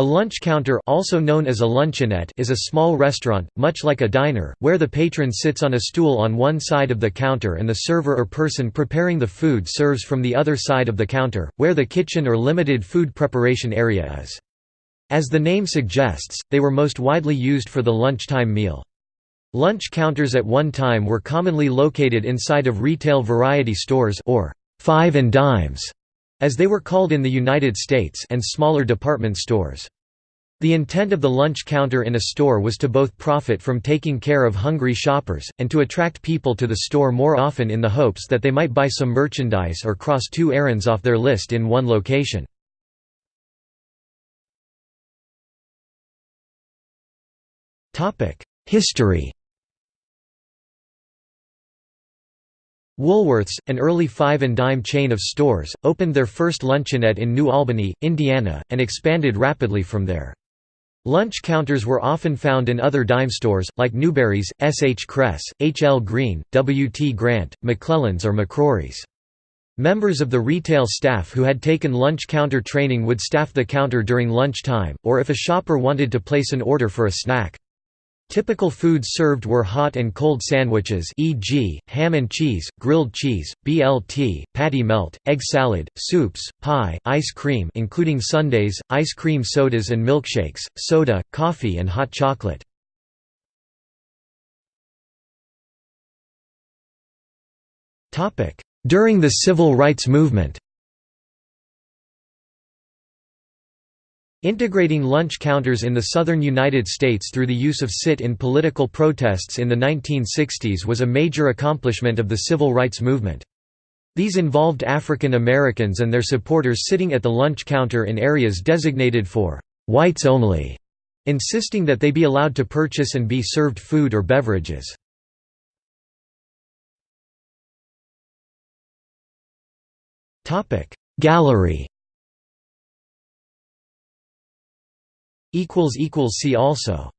A lunch counter also known as a luncheonette is a small restaurant, much like a diner, where the patron sits on a stool on one side of the counter and the server or person preparing the food serves from the other side of the counter, where the kitchen or limited food preparation area is. As the name suggests, they were most widely used for the lunchtime meal. Lunch counters at one time were commonly located inside of retail variety stores or five and dimes as they were called in the United States and smaller department stores. The intent of the lunch counter in a store was to both profit from taking care of hungry shoppers, and to attract people to the store more often in the hopes that they might buy some merchandise or cross two errands off their list in one location. History Woolworths, an early five-and-dime chain of stores, opened their first luncheonette in New Albany, Indiana, and expanded rapidly from there. Lunch counters were often found in other dime stores, like Newberry's, S. H. Kress, H. L. Green, W. T. Grant, McClellan's or McCrory's. Members of the retail staff who had taken lunch counter training would staff the counter during lunch time, or if a shopper wanted to place an order for a snack. Typical foods served were hot and cold sandwiches e.g., ham and cheese, grilled cheese, BLT, patty melt, egg salad, soups, pie, ice cream including sundaes, ice cream sodas and milkshakes, soda, coffee and hot chocolate. During the Civil Rights Movement Integrating lunch counters in the southern United States through the use of sit-in political protests in the 1960s was a major accomplishment of the civil rights movement. These involved African Americans and their supporters sitting at the lunch counter in areas designated for «whites only», insisting that they be allowed to purchase and be served food or beverages. Gallery See also